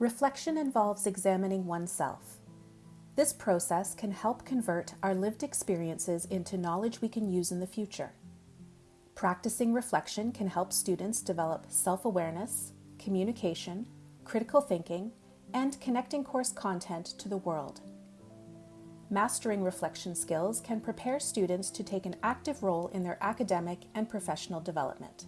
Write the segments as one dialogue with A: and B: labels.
A: Reflection involves examining oneself. This process can help convert our lived experiences into knowledge we can use in the future. Practicing reflection can help students develop self awareness, communication, critical thinking, and connecting course content to the world. Mastering reflection skills can prepare students to take an active role in their academic and professional development.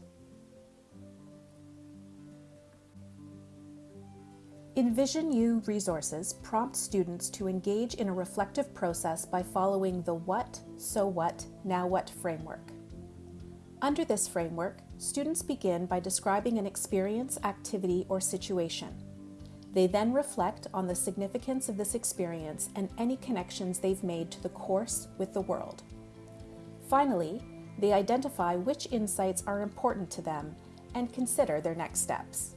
A: Envision U resources prompt students to engage in a reflective process by following the what, so what, now what framework. Under this framework, students begin by describing an experience, activity, or situation. They then reflect on the significance of this experience and any connections they've made to the course with the world. Finally, they identify which insights are important to them and consider their next steps.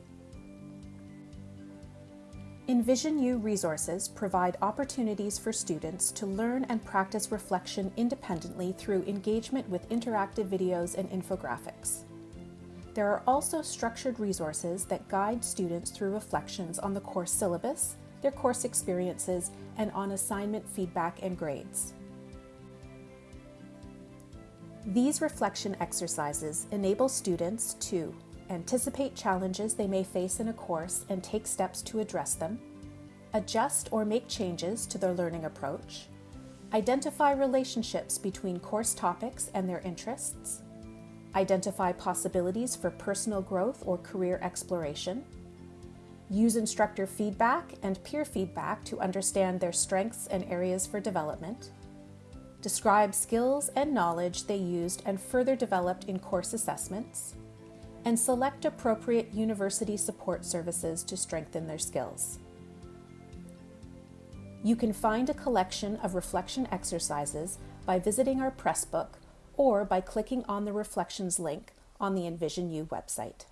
A: Envision U resources provide opportunities for students to learn and practice reflection independently through engagement with interactive videos and infographics. There are also structured resources that guide students through reflections on the course syllabus, their course experiences, and on assignment feedback and grades. These reflection exercises enable students to anticipate challenges they may face in a course and take steps to address them, adjust or make changes to their learning approach, identify relationships between course topics and their interests, identify possibilities for personal growth or career exploration, use instructor feedback and peer feedback to understand their strengths and areas for development, describe skills and knowledge they used and further developed in course assessments, and select appropriate university support services to strengthen their skills. You can find a collection of reflection exercises by visiting our Pressbook or by clicking on the Reflections link on the Envision U website.